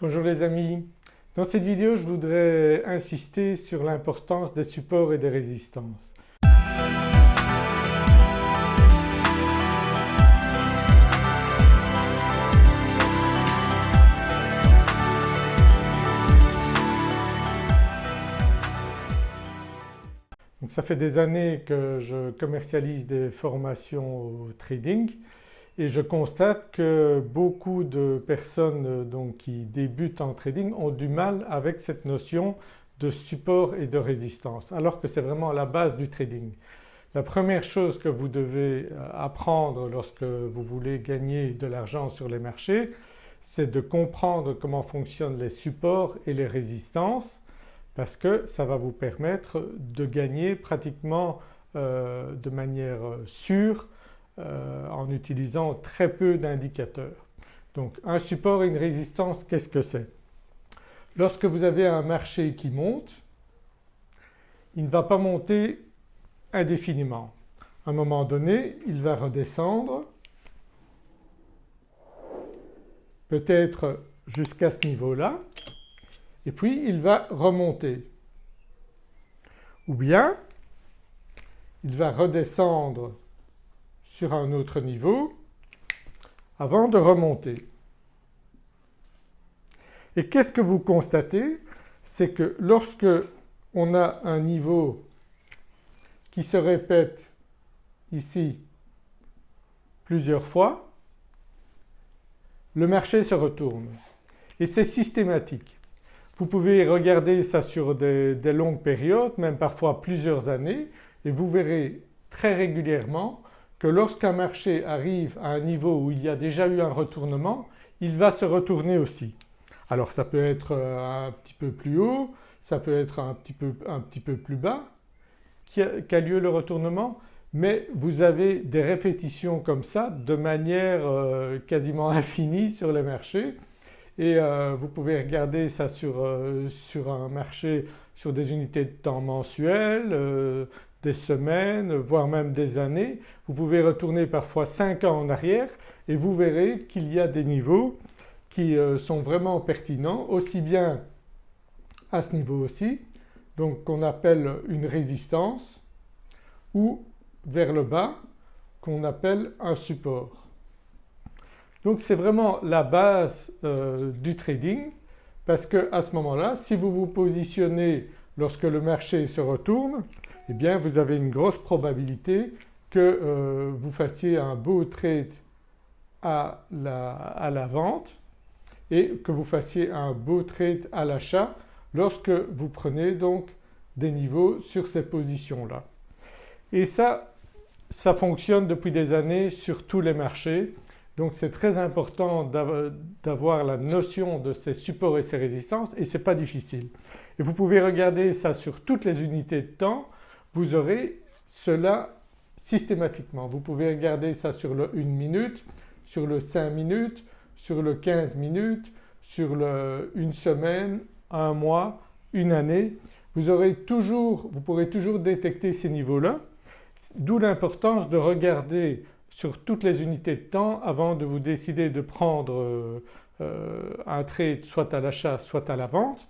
Bonjour les amis, dans cette vidéo je voudrais insister sur l'importance des supports et des résistances. Donc ça fait des années que je commercialise des formations au trading et je constate que beaucoup de personnes euh, donc, qui débutent en trading ont du mal avec cette notion de support et de résistance alors que c'est vraiment la base du trading. La première chose que vous devez euh, apprendre lorsque vous voulez gagner de l'argent sur les marchés c'est de comprendre comment fonctionnent les supports et les résistances parce que ça va vous permettre de gagner pratiquement euh, de manière sûre euh, en utilisant très peu d'indicateurs. Donc un support et une résistance qu'est-ce que c'est? Lorsque vous avez un marché qui monte, il ne va pas monter indéfiniment. À un moment donné il va redescendre peut-être jusqu'à ce niveau-là et puis il va remonter. Ou bien il va redescendre sur un autre niveau avant de remonter. Et qu'est-ce que vous constatez? C'est que lorsque on a un niveau qui se répète ici plusieurs fois, le marché se retourne et c'est systématique. Vous pouvez regarder ça sur des, des, longues périodes, même parfois plusieurs années et vous verrez très régulièrement que lorsqu'un marché arrive à un niveau où il y a déjà eu un retournement, il va se retourner aussi. Alors ça peut être euh, un petit peu plus haut, ça peut être un petit peu, un petit peu plus bas qu'a lieu le retournement mais vous avez des répétitions comme ça de manière euh, quasiment infinie sur les marchés et euh, vous pouvez regarder ça sur, sur, un marché sur des unités de temps mensuelles, des semaines voire même des années. Vous pouvez retourner parfois 5 ans en arrière et vous verrez qu'il y a des niveaux qui euh, sont vraiment pertinents aussi bien à ce niveau aussi donc qu'on appelle une résistance ou vers le bas qu'on appelle un support. Donc c'est vraiment la base euh, du trading parce qu'à ce moment-là si vous vous positionnez lorsque le marché se retourne eh bien vous avez une grosse probabilité que euh, vous fassiez un beau trade à la, à la, vente et que vous fassiez un beau trade à l'achat lorsque vous prenez donc des niveaux sur ces positions-là. Et ça, ça fonctionne depuis des années sur tous les marchés donc c'est très important d'avoir la notion de ces supports et ces résistances et ce n'est pas difficile. Et vous pouvez regarder ça sur toutes les unités de temps, vous aurez cela systématiquement. Vous pouvez regarder ça sur le 1 minute, sur le 5 minutes, sur le 15 minutes, sur le une semaine, un mois, une année. Vous aurez toujours, vous pourrez toujours détecter ces niveaux-là d'où l'importance de regarder sur toutes les unités de temps avant de vous décider de prendre euh, euh, un trade soit à l'achat soit à la vente.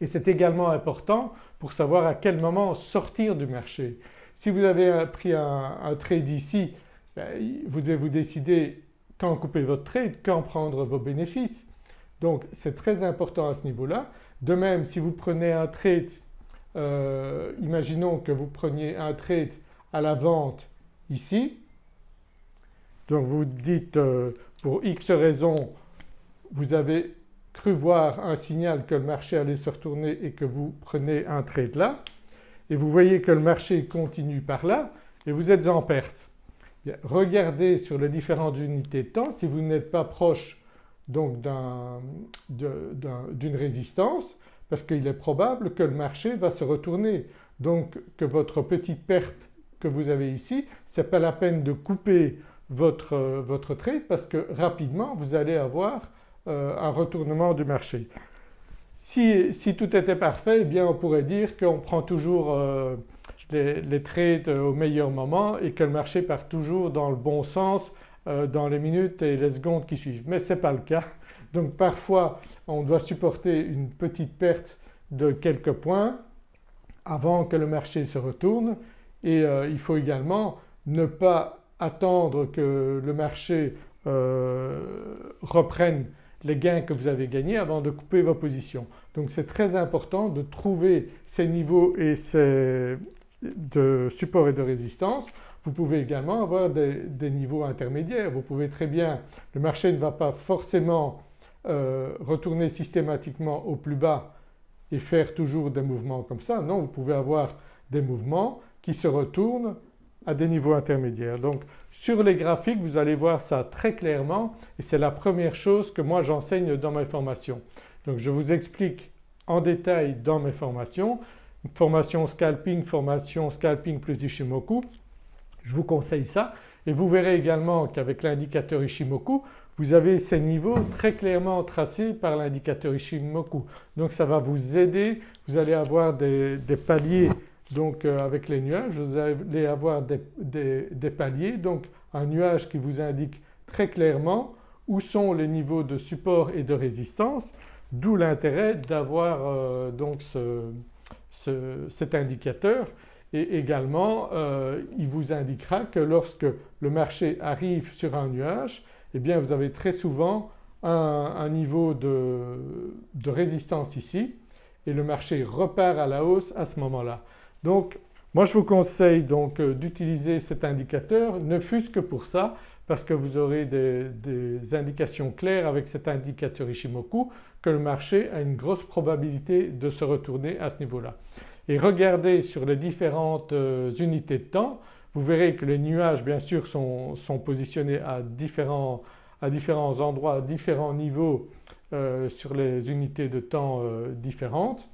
Et c'est également important pour savoir à quel moment sortir du marché. Si vous avez pris un, trade ici, ben, vous devez vous décider quand couper votre trade, quand prendre vos bénéfices. Donc c'est très important à ce niveau-là. De même si vous prenez un trade, euh, imaginons que vous preniez un trade à la vente ici, donc vous dites euh, pour X raisons vous avez cru voir un signal que le marché allait se retourner et que vous prenez un trade là et vous voyez que le marché continue par là et vous êtes en perte. regardez sur les différentes unités de temps si vous n'êtes pas proche donc d'une résistance parce qu'il est probable que le marché va se retourner donc que votre petite perte que vous avez ici, ce n'est pas la peine de couper votre, votre trade parce que rapidement vous allez avoir euh, un retournement du marché. Si, si, tout était parfait eh bien on pourrait dire qu'on prend toujours euh, les, les, trades au meilleur moment et que le marché part toujours dans le bon sens euh, dans les minutes et les secondes qui suivent. Mais ce n'est pas le cas. Donc parfois on doit supporter une petite perte de quelques points avant que le marché se retourne et euh, il faut également ne pas attendre que le marché euh, reprenne les gains que vous avez gagnés avant de couper vos positions. Donc c'est très important de trouver ces niveaux et ces de support et de résistance. Vous pouvez également avoir des, niveaux intermédiaires. Vous pouvez très bien, le marché ne va pas forcément euh, retourner systématiquement au plus bas et faire toujours des mouvements comme ça. Non, vous pouvez avoir des mouvements qui se retournent à des niveaux intermédiaires. Donc sur les graphiques vous allez voir ça très clairement et c'est la première chose que moi j'enseigne dans mes formations. Donc je vous explique en détail dans mes formations, formation scalping, formation scalping plus Ishimoku, je vous conseille ça et vous verrez également qu'avec l'indicateur Ishimoku vous avez ces niveaux très clairement tracés par l'indicateur Ishimoku. Donc ça va vous aider, vous allez avoir des, paliers donc euh, avec les nuages, vous allez avoir des, paliers donc un nuage qui vous indique très clairement où sont les niveaux de support et de résistance d'où l'intérêt d'avoir euh, donc cet indicateur et également euh, il vous indiquera que lorsque le marché arrive sur un nuage eh bien vous avez très souvent un, niveau de, résistance ici et le marché repart à la hausse à ce moment-là. Donc moi je vous conseille donc euh, d'utiliser cet indicateur ne fût-ce que pour ça parce que vous aurez des, indications claires avec cet indicateur Ishimoku que le marché a une grosse probabilité de se retourner à ce niveau-là. Et regardez sur les différentes euh, unités de temps vous verrez que les nuages bien sûr sont, positionnés à différents, à différents, endroits, à différents niveaux euh, sur les unités de temps différentes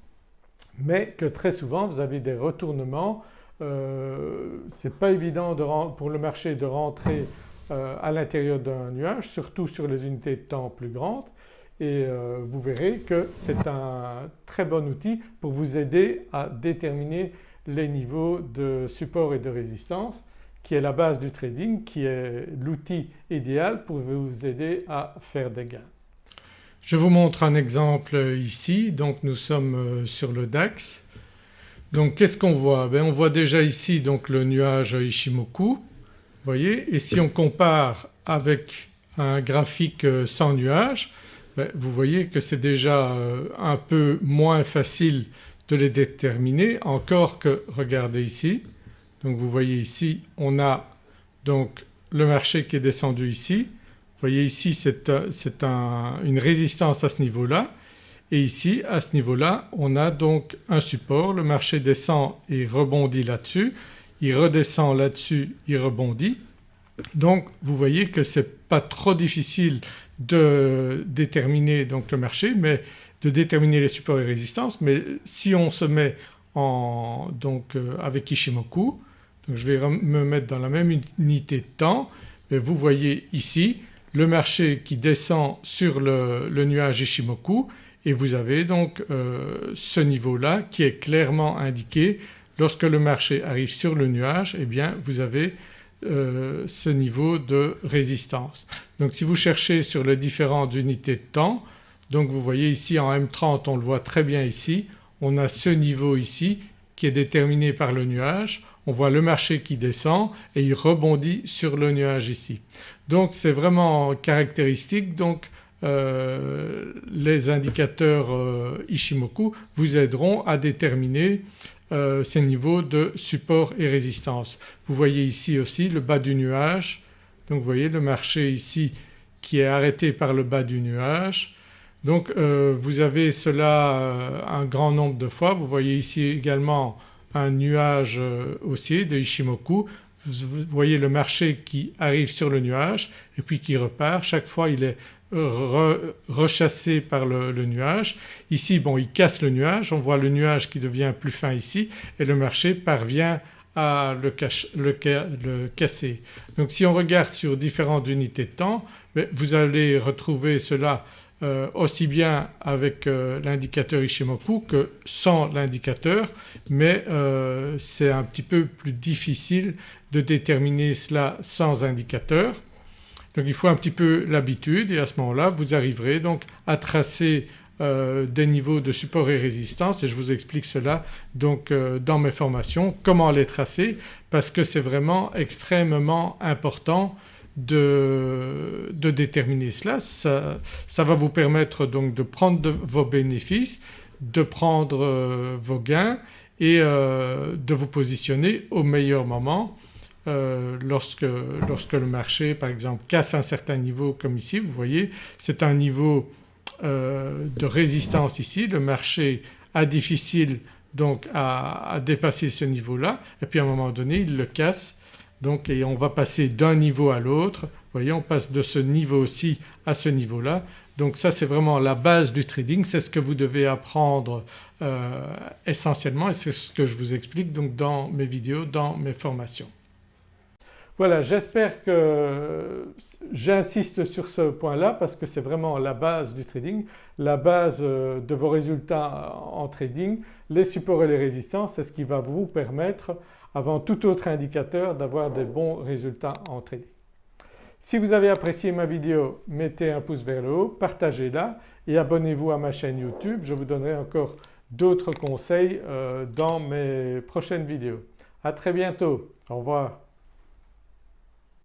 mais que très souvent vous avez des retournements. Euh, Ce n'est pas évident pour le marché de rentrer à l'intérieur d'un nuage surtout sur les unités de temps plus grandes et vous verrez que c'est un très bon outil pour vous aider à déterminer les niveaux de support et de résistance qui est la base du trading, qui est l'outil idéal pour vous aider à faire des gains. Je vous montre un exemple ici, donc nous sommes euh, sur le DAX. Donc qu'est-ce qu'on voit? Ben On voit déjà ici donc le nuage Ishimoku, voyez? Et si on compare avec un graphique euh, sans nuage, ben vous voyez que c'est déjà euh, un peu moins facile de les déterminer. Encore que regardez ici. Donc vous voyez ici on a donc le marché qui est descendu ici. Vous voyez ici c'est une résistance à ce niveau-là. Et ici à ce niveau-là on a donc un support, le marché descend et rebondit là-dessus, il redescend là-dessus, il rebondit. Donc vous voyez que ce n'est pas trop difficile de déterminer donc le marché mais de déterminer les supports et résistances. Mais si on se met en, donc euh, avec Ishimoku, donc je vais me mettre dans la même unité de temps. Et vous voyez ici le marché qui descend sur le, nuage Ishimoku et vous avez donc euh, ce niveau-là qui est clairement indiqué. Lorsque le marché arrive sur le nuage eh bien vous avez euh, ce niveau de résistance. Donc si vous cherchez sur les différentes unités de temps donc vous voyez ici en M30 on le voit très bien ici. On a ce niveau ici qui est déterminé par le nuage, on voit le marché qui descend et il rebondit sur le nuage ici. Donc c'est vraiment caractéristique donc euh, les indicateurs euh, Ishimoku vous aideront à déterminer euh, ces niveaux de support et résistance. Vous voyez ici aussi le bas du nuage donc vous voyez le marché ici qui est arrêté par le bas du nuage donc vous avez cela un grand nombre de fois. Vous voyez ici également un nuage euh, haussier de Ishimoku. Vous voyez le marché qui arrive sur le nuage et puis qui repart. Chaque fois il est rechassé par le, nuage. Ici bon il casse le nuage, on voit le nuage qui devient plus fin ici et le marché parvient à le, le casser. Donc si on regarde sur différentes unités de temps vous allez retrouver cela euh, aussi bien avec euh, l'indicateur Ishimoku que sans l'indicateur mais euh, c'est un petit peu plus difficile de déterminer cela sans indicateur. Donc il faut un petit peu l'habitude et à ce moment-là vous arriverez donc à tracer des niveaux de support et résistance et je vous explique cela donc dans mes formations comment les tracer parce que c'est vraiment extrêmement important de, déterminer cela. Ça, va vous permettre donc de prendre vos bénéfices, de prendre euh, vos gains et de vous positionner au meilleur moment lorsque, lorsque le marché par exemple casse un certain niveau comme ici vous voyez c'est un niveau euh, de résistance ici, le marché a difficile donc à, dépasser ce niveau-là et puis à un moment donné il le casse donc et on va passer d'un niveau à l'autre. Vous voyez on passe de ce niveau-ci à ce niveau-là donc ça c'est vraiment la base du trading, c'est ce que vous devez apprendre euh, essentiellement et c'est ce que je vous explique donc dans mes vidéos, dans mes formations. Voilà j'espère que j'insiste sur ce point-là parce que c'est vraiment la base du trading, la base euh, de vos résultats en trading. Les supports et les résistances c'est ce qui va vous permettre avant tout autre indicateur d'avoir des bons résultats en trading. Si vous avez apprécié ma vidéo mettez un pouce vers le haut, partagez-la et abonnez-vous à ma chaîne YouTube. Je vous donnerai encore d'autres conseils euh, dans mes prochaines vidéos. À très bientôt, au revoir.